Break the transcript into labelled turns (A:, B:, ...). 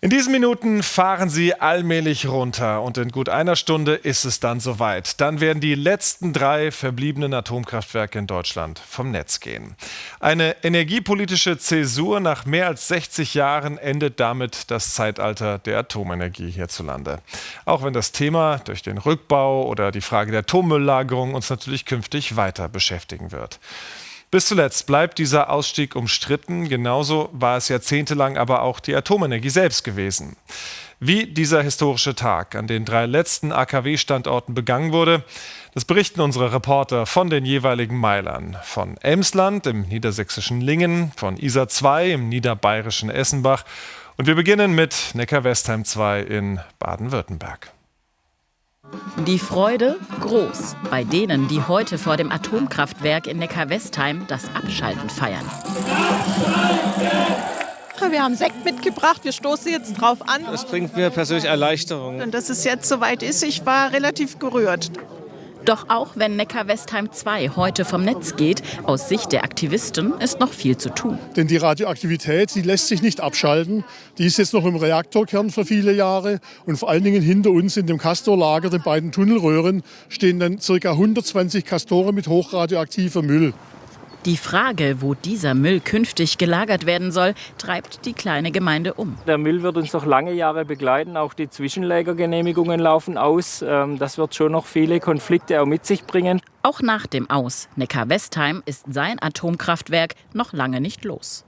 A: In diesen Minuten fahren sie allmählich runter und in gut einer Stunde ist es dann soweit. Dann werden die letzten drei verbliebenen Atomkraftwerke in Deutschland vom Netz gehen. Eine energiepolitische Zäsur nach mehr als 60 Jahren endet damit das Zeitalter der Atomenergie hierzulande. Auch wenn das Thema durch den Rückbau oder die Frage der Atommülllagerung uns natürlich künftig weiter beschäftigen wird. Bis zuletzt bleibt dieser Ausstieg umstritten. Genauso war es jahrzehntelang aber auch die Atomenergie selbst gewesen. Wie dieser historische Tag an den drei letzten AKW-Standorten begangen wurde, das berichten unsere Reporter von den jeweiligen Meilern. Von Emsland im niedersächsischen Lingen, von Isar 2 im niederbayerischen Essenbach. Und wir beginnen mit Neckar-Westheim 2 in Baden-Württemberg.
B: Die Freude groß bei denen, die heute vor dem Atomkraftwerk in Neckar-Westheim das Abschalten feiern.
C: Wir haben Sekt mitgebracht, wir stoßen jetzt drauf an.
D: Das bringt mir persönlich Erleichterung.
C: Und dass es jetzt soweit ist, ich war relativ gerührt.
B: Doch auch wenn Neckar-Westheim 2 heute vom Netz geht, aus Sicht der Aktivisten ist noch viel zu tun.
E: Denn die Radioaktivität, die lässt sich nicht abschalten. Die ist jetzt noch im Reaktorkern für viele Jahre. Und vor allen Dingen hinter uns in dem Castorlager, den beiden Tunnelröhren, stehen dann ca. 120 Castore mit hochradioaktiver Müll.
B: Die Frage, wo dieser Müll künftig gelagert werden soll, treibt die kleine Gemeinde um.
F: Der Müll wird uns noch lange Jahre begleiten. Auch die Zwischenlagergenehmigungen laufen aus. Ähm, das wird schon noch viele Konflikte auch mit sich bringen.
B: Auch nach dem Aus Neckar-Westheim ist sein Atomkraftwerk noch lange nicht los.